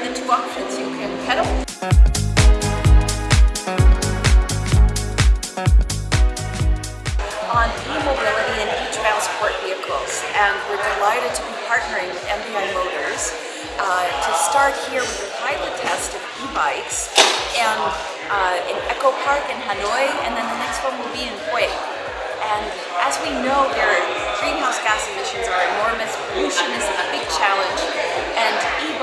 have the two options. You can pedal. on e-mobility in e-transport vehicles and we're delighted to be partnering with MBI Motors uh, to start here with a pilot test of e-bikes and uh, in Echo Park in Hanoi and then the next one will be in Hue. And as we know, their greenhouse gas emissions are enormous, pollution is a big challenge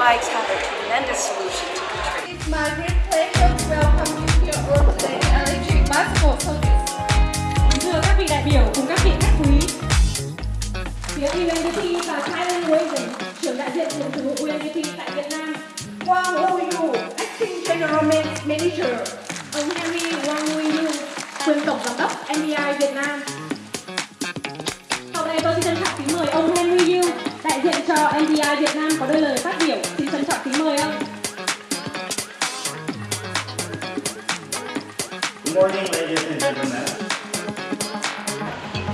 bikes have a tremendous solution to contribute. It's my great pleasure to welcome you here on today electric bicycle service. Thưa các vị đại biểu cùng các vị khách quý Phía UNDP và Thailand Waving, trưởng đại diện thường trực UNDP tại Việt Nam Wang Wu Acting General Manager. Ông Henry Wang Yu, quyền tổng giám đốc NDI Việt Nam Sau đây tôi xin trân trọng kính mời ông Henry Yu, đại diện cho NDI Việt Nam có đôi lời phát biểu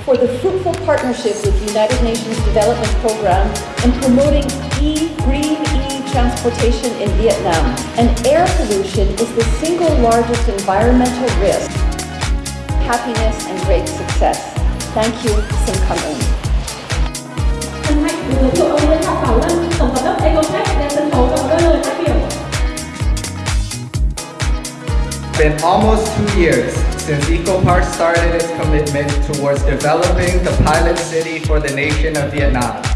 for the fruitful partnership with the United Nations Development Program in promoting e-green e-transportation in Vietnam. And air pollution is the single largest environmental risk. Happiness and great success. Thank you, Xin. Been almost two years since EcoPark started its commitment towards developing the pilot city for the nation of Vietnam.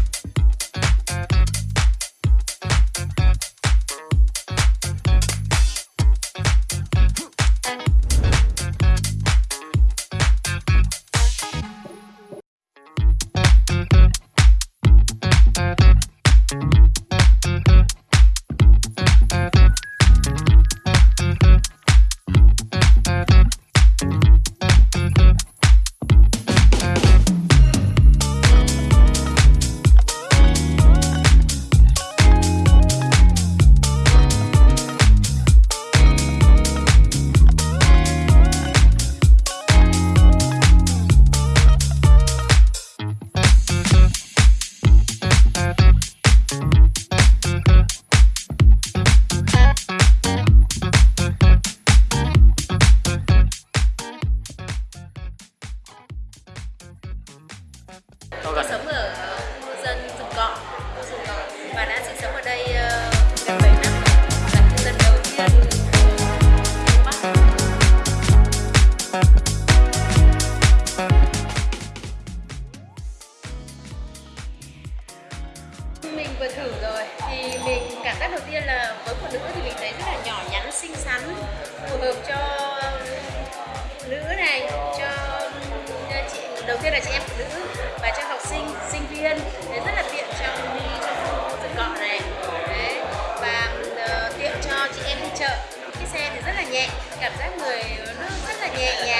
Thì mình cảm giác đầu tiên là với phụ nữ thì mình thấy rất là nhỏ nhắn, xinh xắn, phù hợp cho phụ nữ này, cho ừ, chị đầu tiên là chị em phụ nữ và cho học sinh, sinh viên. Đấy rất là tiện trong đi trong khu rừng cọ này. Đấy và uh, tiện cho chị em đi chợ. Cái xe thì rất là nhẹ cảm giác người nó rất là nhẹ nhàng.